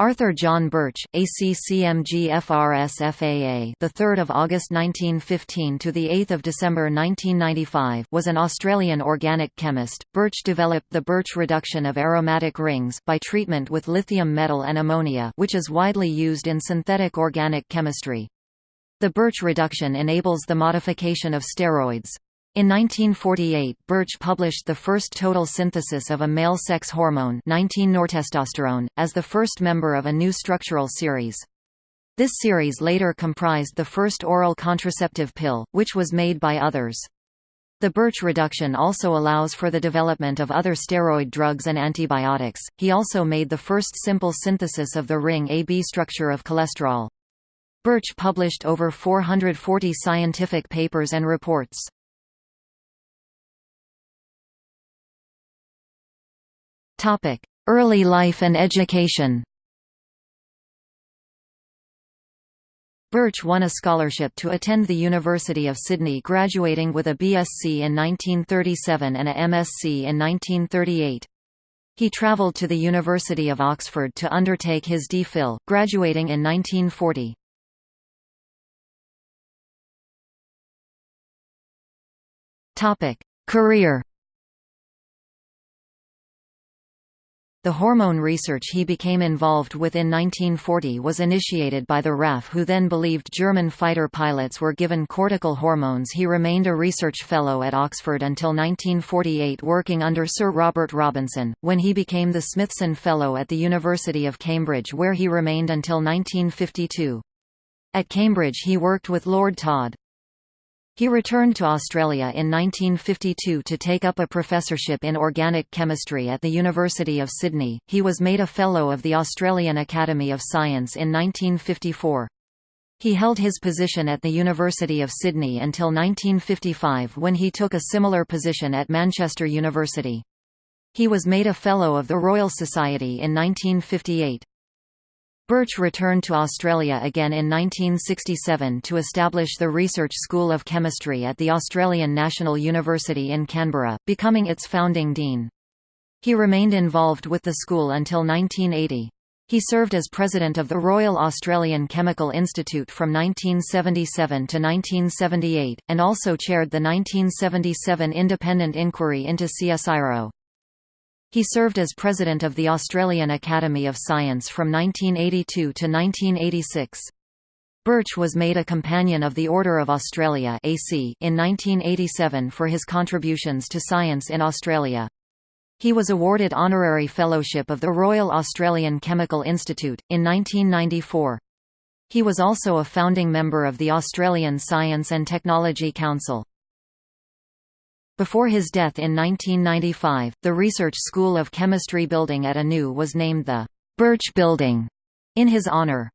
Arthur John Birch, ACCMG-FRS-FAA, the 3rd of August 1915 to the 8th of December 1995, was an Australian organic chemist. Birch developed the Birch reduction of aromatic rings by treatment with lithium metal and ammonia, which is widely used in synthetic organic chemistry. The Birch reduction enables the modification of steroids. In 1948, Birch published the first total synthesis of a male sex hormone 19-nortestosterone, as the first member of a new structural series. This series later comprised the first oral contraceptive pill, which was made by others. The Birch reduction also allows for the development of other steroid drugs and antibiotics. He also made the first simple synthesis of the ring AB structure of cholesterol. Birch published over 440 scientific papers and reports. Early life and education Birch won a scholarship to attend the University of Sydney graduating with a BSc in 1937 and a MSc in 1938. He travelled to the University of Oxford to undertake his D.Phil, graduating in 1940. Career The hormone research he became involved with in 1940 was initiated by the RAF who then believed German fighter pilots were given cortical hormones he remained a research fellow at Oxford until 1948 working under Sir Robert Robinson, when he became the Smithson Fellow at the University of Cambridge where he remained until 1952. At Cambridge he worked with Lord Todd. He returned to Australia in 1952 to take up a professorship in organic chemistry at the University of Sydney. He was made a Fellow of the Australian Academy of Science in 1954. He held his position at the University of Sydney until 1955 when he took a similar position at Manchester University. He was made a Fellow of the Royal Society in 1958. Birch returned to Australia again in 1967 to establish the Research School of Chemistry at the Australian National University in Canberra, becoming its founding dean. He remained involved with the school until 1980. He served as president of the Royal Australian Chemical Institute from 1977 to 1978, and also chaired the 1977 independent inquiry into CSIRO. He served as president of the Australian Academy of Science from 1982 to 1986. Birch was made a Companion of the Order of Australia AC in 1987 for his contributions to science in Australia. He was awarded Honorary Fellowship of the Royal Australian Chemical Institute, in 1994. He was also a founding member of the Australian Science and Technology Council. Before his death in 1995, the Research School of Chemistry building at ANU was named the Birch Building in his honour.